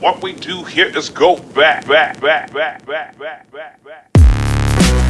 What we do here is go back, back, back, back, back, back, back, back.